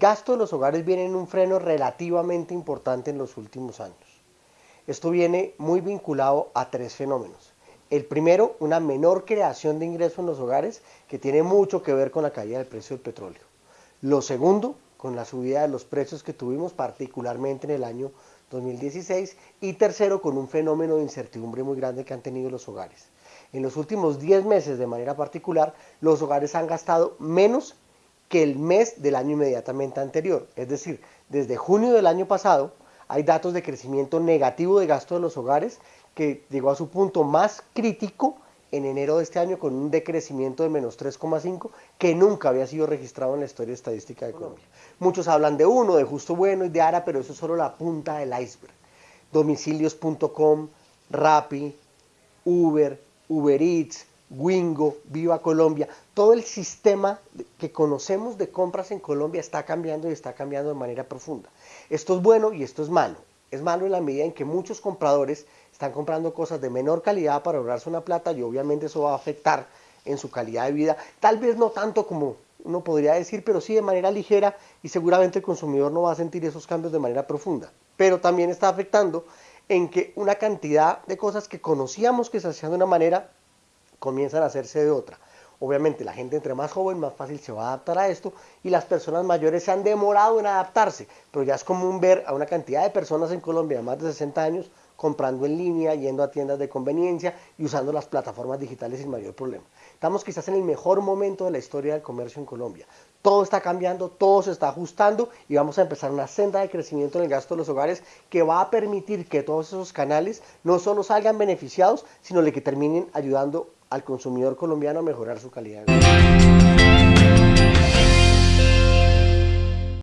gasto de los hogares viene en un freno relativamente importante en los últimos años. Esto viene muy vinculado a tres fenómenos. El primero, una menor creación de ingresos en los hogares que tiene mucho que ver con la caída del precio del petróleo. Lo segundo, con la subida de los precios que tuvimos particularmente en el año 2016 y tercero, con un fenómeno de incertidumbre muy grande que han tenido los hogares. En los últimos 10 meses de manera particular, los hogares han gastado menos que el mes del año inmediatamente anterior. Es decir, desde junio del año pasado hay datos de crecimiento negativo de gasto de los hogares que llegó a su punto más crítico en enero de este año con un decrecimiento de menos 3,5 que nunca había sido registrado en la historia estadística de Colombia. Muchos hablan de uno, de Justo Bueno y de Ara, pero eso es solo la punta del iceberg. Domicilios.com, Rappi, Uber, Uber Eats, Wingo, Viva Colombia, todo el sistema que conocemos de compras en Colombia está cambiando y está cambiando de manera profunda. Esto es bueno y esto es malo. Es malo en la medida en que muchos compradores están comprando cosas de menor calidad para ahorrarse una plata y obviamente eso va a afectar en su calidad de vida. Tal vez no tanto como uno podría decir, pero sí de manera ligera y seguramente el consumidor no va a sentir esos cambios de manera profunda. Pero también está afectando en que una cantidad de cosas que conocíamos que se hacían de una manera comienzan a hacerse de otra. Obviamente la gente entre más joven más fácil se va a adaptar a esto y las personas mayores se han demorado en adaptarse, pero ya es común ver a una cantidad de personas en Colombia de más de 60 años comprando en línea, yendo a tiendas de conveniencia y usando las plataformas digitales sin mayor problema. Estamos quizás en el mejor momento de la historia del comercio en Colombia. Todo está cambiando, todo se está ajustando y vamos a empezar una senda de crecimiento en el gasto de los hogares que va a permitir que todos esos canales no solo salgan beneficiados, sino que terminen ayudando al consumidor colombiano a mejorar su calidad.